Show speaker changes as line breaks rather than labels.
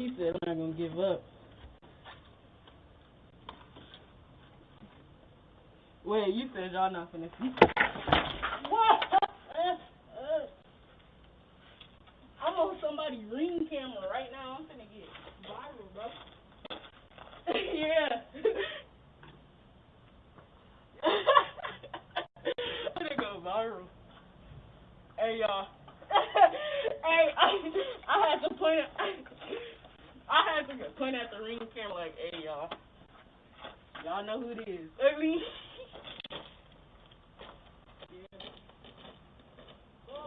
He said I'm not gonna give up. Wait, you said y'all not finna see. What? I'm on somebody's ring camera right now. I'm finna get viral, bro. yeah. I'm finna go viral. Hey y'all. hey, I, I had to point at, I had to point at the ring camera like, hey y'all. Y'all know who it is. I mean.